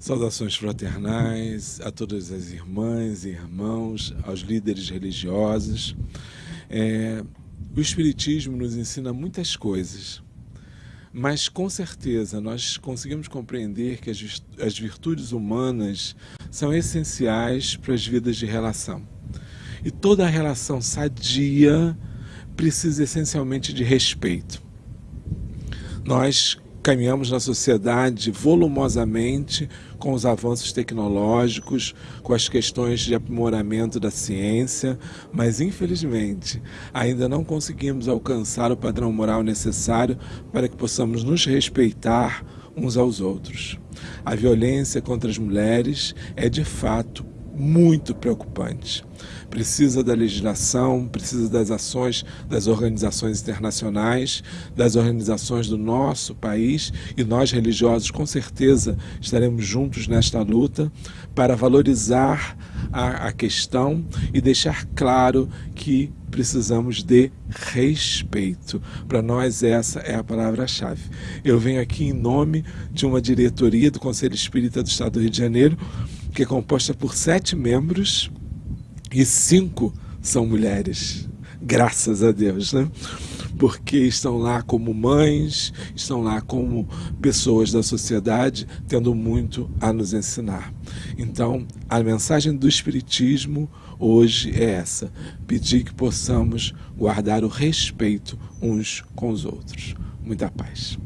Saudações fraternais a todas as irmãs e irmãos, aos líderes religiosos. É, o Espiritismo nos ensina muitas coisas, mas com certeza nós conseguimos compreender que as virtudes humanas são essenciais para as vidas de relação. E toda relação sadia precisa essencialmente de respeito. Nós caminhamos na sociedade volumosamente com os avanços tecnológicos, com as questões de aprimoramento da ciência, mas infelizmente ainda não conseguimos alcançar o padrão moral necessário para que possamos nos respeitar uns aos outros. A violência contra as mulheres é de fato muito preocupante. Precisa da legislação, precisa das ações das organizações internacionais, das organizações do nosso país e nós religiosos com certeza estaremos juntos nesta luta para valorizar a, a questão e deixar claro que precisamos de respeito. Para nós, essa é a palavra-chave. Eu venho aqui em nome de uma diretoria do Conselho Espírita do Estado do Rio de Janeiro que é composta por sete membros e cinco são mulheres. Graças a Deus, né? Porque estão lá como mães, estão lá como pessoas da sociedade, tendo muito a nos ensinar. Então, a mensagem do Espiritismo hoje é essa: pedir que possamos guardar o respeito uns com os outros. Muita paz.